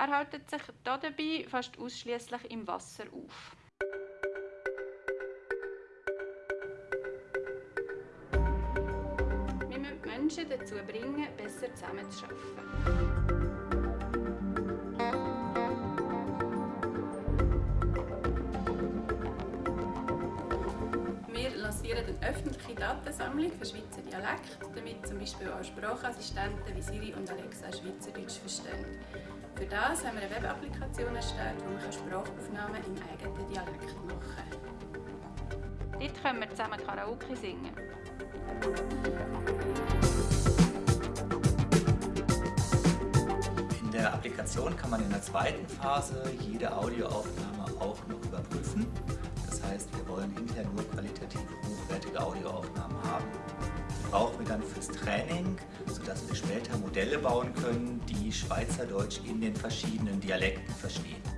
Er hält sich dabei fast ausschließlich im Wasser auf. Wir müssen Menschen dazu bringen, besser zusammenzuarbeiten. Wir lancieren eine öffentliche Datensammlung für Schweizer Dialekt, damit zum Beispiel auch Sprachassistenten wie Siri und Alexa Schweizerdeutsch verstehen. Für das haben wir eine Webapplikation erstellt, wo man Sprachaufnahmen im eigenen Dialekt machen kann. Dort können wir zusammen Karaoke singen. In der Applikation kann man in der zweiten Phase jede Audioaufnahme auch noch überprüfen. Das heißt, wir wollen hinterher nur brauchen wir dann fürs Training, sodass wir später Modelle bauen können, die Schweizerdeutsch in den verschiedenen Dialekten verstehen.